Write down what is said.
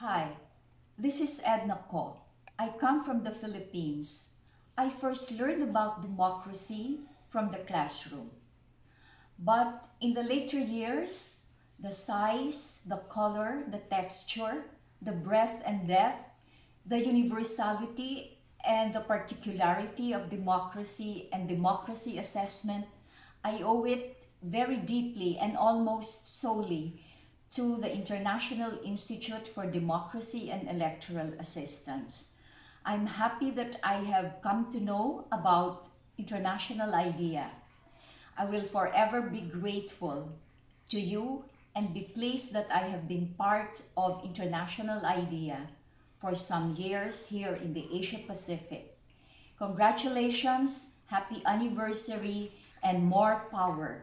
Hi, this is Edna Co. I come from the Philippines. I first learned about democracy from the classroom. But in the later years, the size, the color, the texture, the breadth and depth, the universality and the particularity of democracy and democracy assessment, I owe it very deeply and almost solely to the International Institute for Democracy and Electoral Assistance. I'm happy that I have come to know about International IDEA. I will forever be grateful to you and be pleased that I have been part of International IDEA for some years here in the Asia Pacific. Congratulations, happy anniversary, and more power